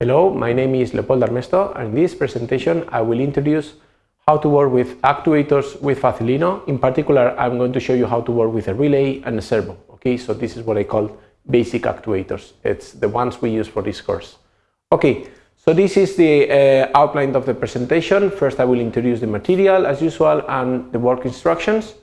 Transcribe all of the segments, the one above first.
Hello, my name is Leopoldo Armesto and in this presentation I will introduce how to work with actuators with Facilino. In particular, I'm going to show you how to work with a relay and a servo. Okay, so this is what I call basic actuators. It's the ones we use for this course. Okay, so this is the uh, outline of the presentation. First I will introduce the material as usual and the work instructions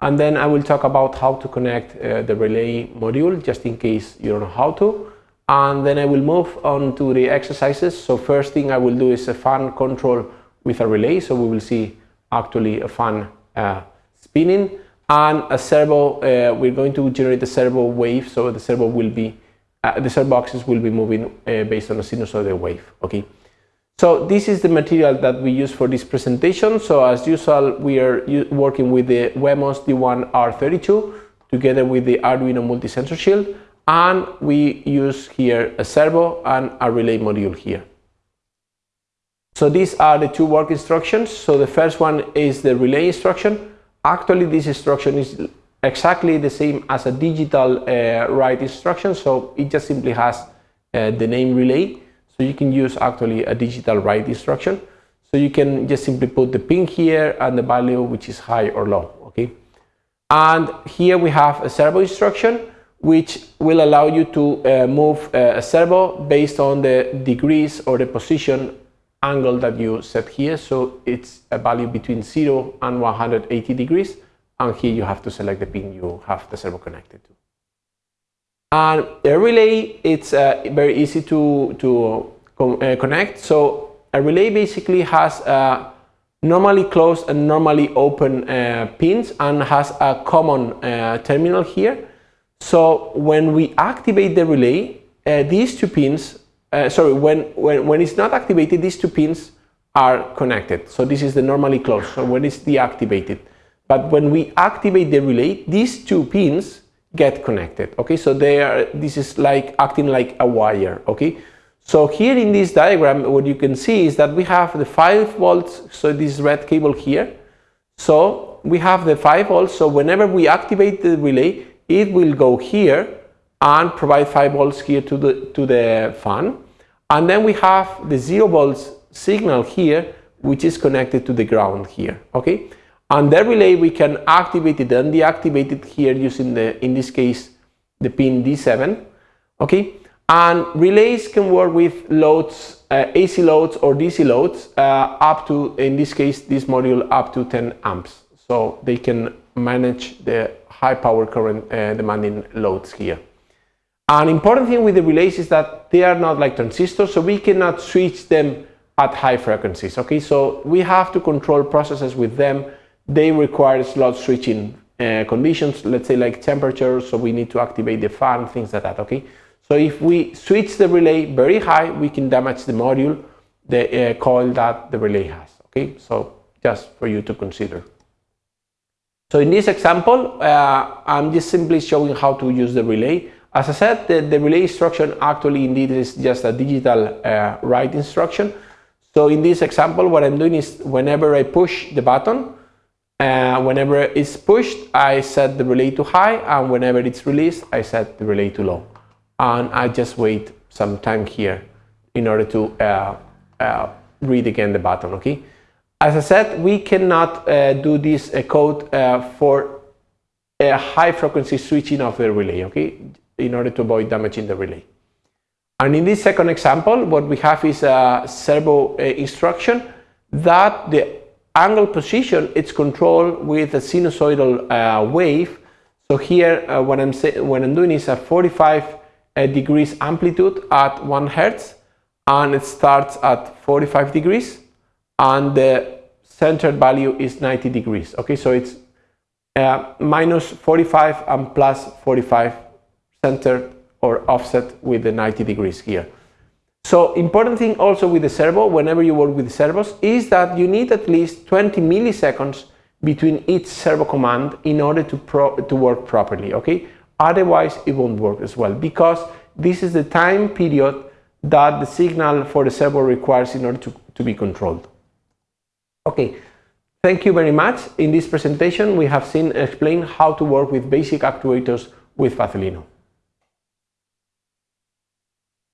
and then I will talk about how to connect uh, the relay module just in case you don't know how to and then I will move on to the exercises. So first thing I will do is a fan control with a relay. So we will see actually a fan uh, spinning and a servo. Uh, we're going to generate a servo wave. So the servo will be, uh, the servo axis will be moving uh, based on a sinusoidal wave. Okay. So this is the material that we use for this presentation. So as usual, we are working with the Wemos D1R32 together with the Arduino multi-sensor shield and we use here a servo and a relay module here. So these are the two work instructions. So the first one is the relay instruction. Actually, this instruction is exactly the same as a digital uh, write instruction. So it just simply has uh, the name relay. So you can use actually a digital write instruction. So you can just simply put the pin here and the value which is high or low. Okay. And here we have a servo instruction which will allow you to uh, move uh, a servo based on the degrees or the position angle that you set here. So it's a value between 0 and 180 degrees. And here you have to select the pin you have the servo connected to. And a relay, it's uh, very easy to, to uh, connect. So a relay basically has uh, normally closed and normally open uh, pins and has a common terminal here so when we activate the relay, uh, these two pins, uh, sorry, when, when, when it's not activated, these two pins are connected. So this is the normally closed, so when it's deactivated. But when we activate the relay, these two pins get connected, okay? So they are, this is like acting like a wire, okay? So here in this diagram, what you can see is that we have the 5 volts, so this red cable here. So we have the 5 volts, so whenever we activate the relay, it will go here and provide 5 volts here to the, to the fan. And then we have the 0 volts signal here, which is connected to the ground here, okay? And the relay, we can activate it and deactivate it here using the, in this case, the pin D7, okay? And relays can work with loads, uh, AC loads or DC loads, uh, up to, in this case, this module up to 10 amps. So they can manage the high power current uh, demanding loads here. An important thing with the relays is that they are not like transistors, so we cannot switch them at high frequencies. Okay, so we have to control processes with them. They require slot switching uh, conditions, let's say like temperature, so we need to activate the fan, things like that. Okay, so if we switch the relay very high, we can damage the module, the uh, coil that the relay has. Okay, so just for you to consider. So in this example, uh, I'm just simply showing how to use the relay. As I said, the, the relay instruction actually indeed is just a digital uh, write instruction. So in this example, what I'm doing is whenever I push the button, uh, whenever it's pushed, I set the relay to high, and whenever it's released, I set the relay to low. And I just wait some time here in order to uh, uh, read again the button, okay? As I said, we cannot uh, do this uh, code uh, for a high frequency switching of the relay, okay, in order to avoid damaging the relay. And in this second example, what we have is a servo uh, instruction that the angle position is controlled with a sinusoidal uh, wave. So here, uh, what I'm what I'm doing is a 45 degrees amplitude at one hertz, and it starts at 45 degrees and the centered value is 90 degrees. Okay, so it's uh, minus 45 and plus 45 centered or offset with the 90 degrees here. So important thing also with the servo, whenever you work with servos, is that you need at least 20 milliseconds between each servo command in order to, to work properly, okay? Otherwise, it won't work as well because this is the time period that the signal for the servo requires in order to, to be controlled. Okay, thank you very much. In this presentation, we have seen explained how to work with basic actuators with Facilino.